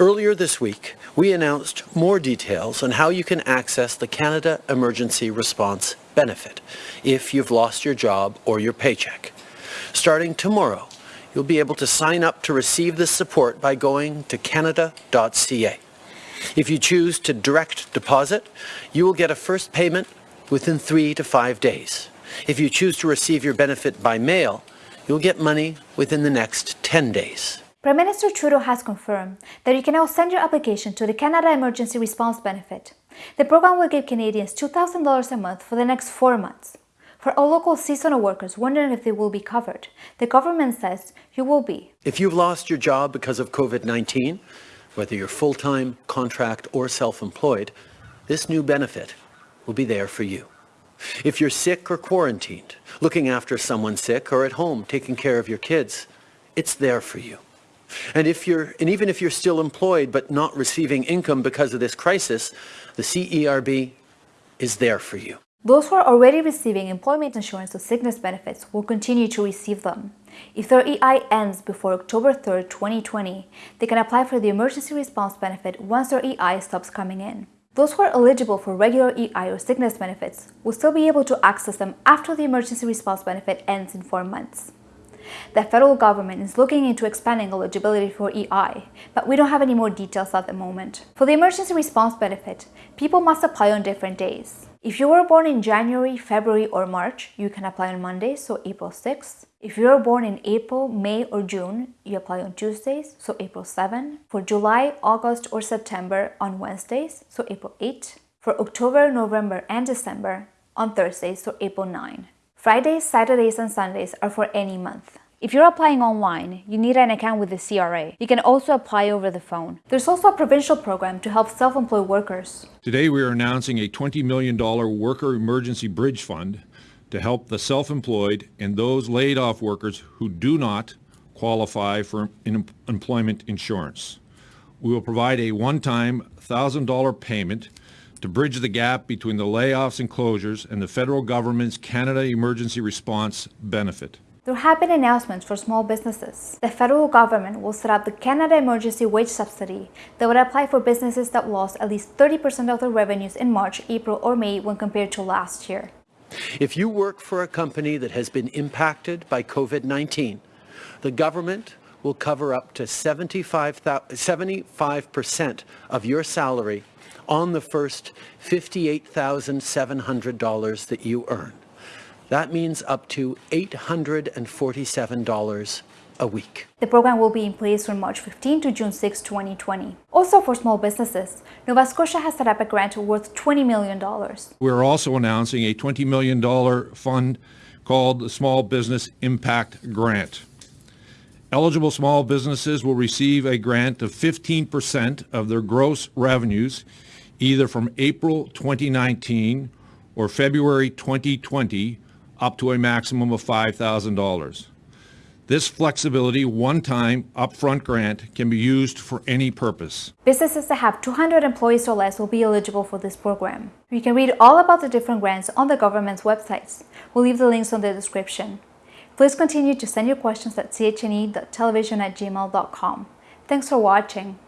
Earlier this week, we announced more details on how you can access the Canada Emergency Response Benefit if you've lost your job or your paycheck. Starting tomorrow, you'll be able to sign up to receive this support by going to canada.ca. If you choose to direct deposit, you will get a first payment within three to five days. If you choose to receive your benefit by mail, you'll get money within the next 10 days. Prime Minister Trudeau has confirmed that you can now send your application to the Canada Emergency Response Benefit. The program will give Canadians $2,000 a month for the next four months. For all local seasonal workers wondering if they will be covered, the government says you will be. If you've lost your job because of COVID-19, whether you're full-time, contract, or self-employed, this new benefit will be there for you. If you're sick or quarantined, looking after someone sick, or at home taking care of your kids, it's there for you. And, if you're, and even if you're still employed but not receiving income because of this crisis, the CERB is there for you. Those who are already receiving employment insurance or sickness benefits will continue to receive them. If their EI ends before October 3, 2020, they can apply for the emergency response benefit once their EI stops coming in. Those who are eligible for regular EI or sickness benefits will still be able to access them after the emergency response benefit ends in four months. The federal government is looking into expanding eligibility for EI, but we don't have any more details at the moment. For the emergency response benefit, people must apply on different days. If you were born in January, February or March, you can apply on Mondays, so April 6th. If you were born in April, May or June, you apply on Tuesdays, so April 7. For July, August or September on Wednesdays, so April 8. For October, November and December on Thursdays, so April 9. Fridays, Saturdays and Sundays are for any month. If you're applying online, you need an account with the CRA. You can also apply over the phone. There's also a provincial program to help self-employed workers. Today we are announcing a $20 million Worker Emergency Bridge Fund to help the self-employed and those laid off workers who do not qualify for employment insurance. We will provide a one-time $1,000 payment to bridge the gap between the layoffs and closures and the federal government's Canada Emergency Response benefit. There have been announcements for small businesses. The federal government will set up the Canada Emergency Wage Subsidy that would apply for businesses that lost at least 30% of their revenues in March, April or May when compared to last year. If you work for a company that has been impacted by COVID-19, the government will cover up to 75% of your salary on the first $58,700 that you earn. That means up to $847 a week. The program will be in place from March 15 to June 6, 2020. Also for small businesses, Nova Scotia has set up a grant worth $20 million. We're also announcing a $20 million fund called the Small Business Impact Grant. Eligible small businesses will receive a grant of 15% of their gross revenues either from April 2019 or February 2020 up to a maximum of $5,000. This flexibility one-time upfront grant can be used for any purpose. Businesses that have 200 employees or less will be eligible for this program. You can read all about the different grants on the government's websites. We'll leave the links on the description. Please continue to send your questions at chne.television at gmail.com. Thanks for watching.